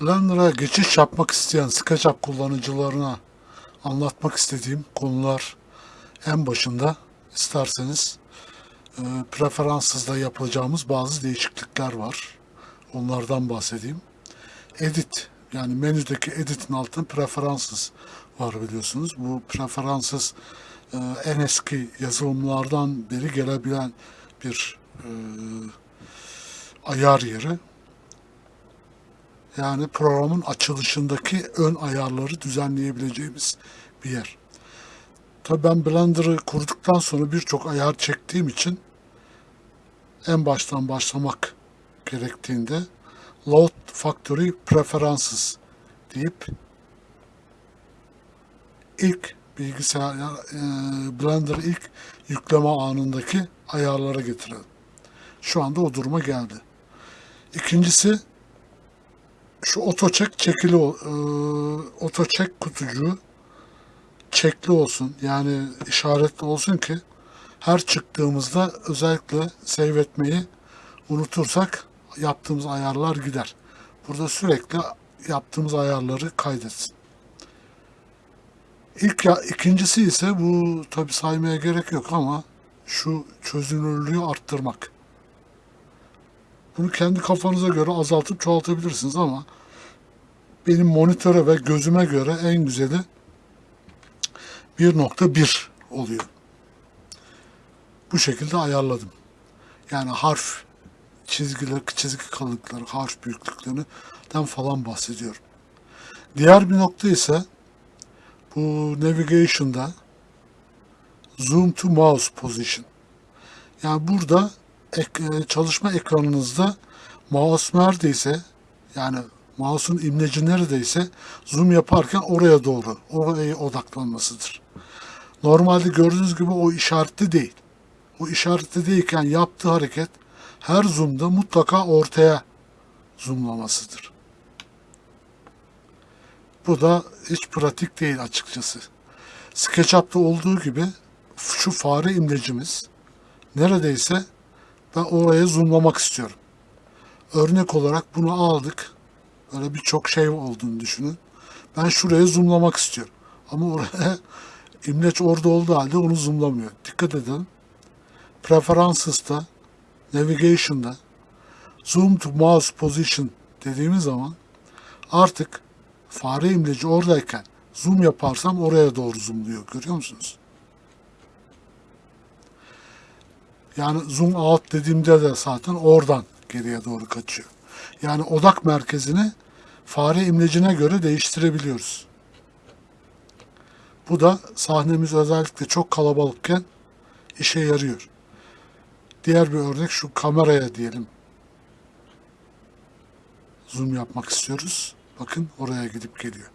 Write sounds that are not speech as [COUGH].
Blender'a geçiş yapmak isteyen SketchUp kullanıcılarına anlatmak istediğim konular en başında isterseniz e, Preferences'da yapacağımız bazı değişiklikler var. Onlardan bahsedeyim. Edit yani menüdeki Edit'in altında Preferences var biliyorsunuz. Bu Preferences e, en eski yazılımlardan beri gelebilen bir e, ayar yeri. Yani programın açılışındaki ön ayarları düzenleyebileceğimiz bir yer. Tabii ben Blender'ı kurduktan sonra birçok ayar çektiğim için en baştan başlamak gerektiğinde Load Factory Preferences deyip ilk bilgisayar e, Blender ilk yükleme anındaki ayarlara getirelim. Şu anda o duruma geldi. İkincisi şu otoçek çekili e, otoçek kutucuğu çekli olsun. Yani işaretli olsun ki her çıktığımızda özellikle save etmeyi unutursak yaptığımız ayarlar gider. Burada sürekli yaptığımız ayarları kaydetsin. İlk ya, ikincisi ise bu tabi saymaya gerek yok ama şu çözünürlüğü arttırmak. Bunu kendi kafanıza göre azaltıp çoğaltabilirsiniz ama benim monitöre ve gözüme göre en güzeli 1.1 oluyor. Bu şekilde ayarladım. Yani harf çizgiler, çizgi kalınlıkları, harf büyüklüklerinden falan bahsediyorum. Diğer bir nokta ise bu navigation'da zoom to mouse position. Yani burada e, çalışma ekranınızda mouse neredeyse yani mouse'un imleci neredeyse zoom yaparken oraya doğru, oraya odaklanmasıdır. Normalde gördüğünüz gibi o işaretli değil. O işaretli değilken yaptığı hareket her zoom'da mutlaka ortaya zoomlamasıdır. Bu da hiç pratik değil açıkçası. SketchUp'ta olduğu gibi şu fare imlecimiz neredeyse ben oraya zoomlamak istiyorum. Örnek olarak bunu aldık. Böyle birçok şey olduğunu düşünün. Ben şuraya zoomlamak istiyorum. Ama oraya [LAUGHS] imleç orada olduğu halde onu zoomlamıyor. Dikkat edin. Preferences'ta, Navigation'da Zoom to Mouse Position dediğimiz zaman artık fare imleci oradayken zoom yaparsam oraya doğru zoomluyor. Görüyor musunuz? Yani zoom out dediğimde de zaten oradan geriye doğru kaçıyor. Yani odak merkezini fare imlecine göre değiştirebiliyoruz. Bu da sahnemiz özellikle çok kalabalıkken işe yarıyor. Diğer bir örnek şu kameraya diyelim. Zoom yapmak istiyoruz. Bakın oraya gidip geliyor.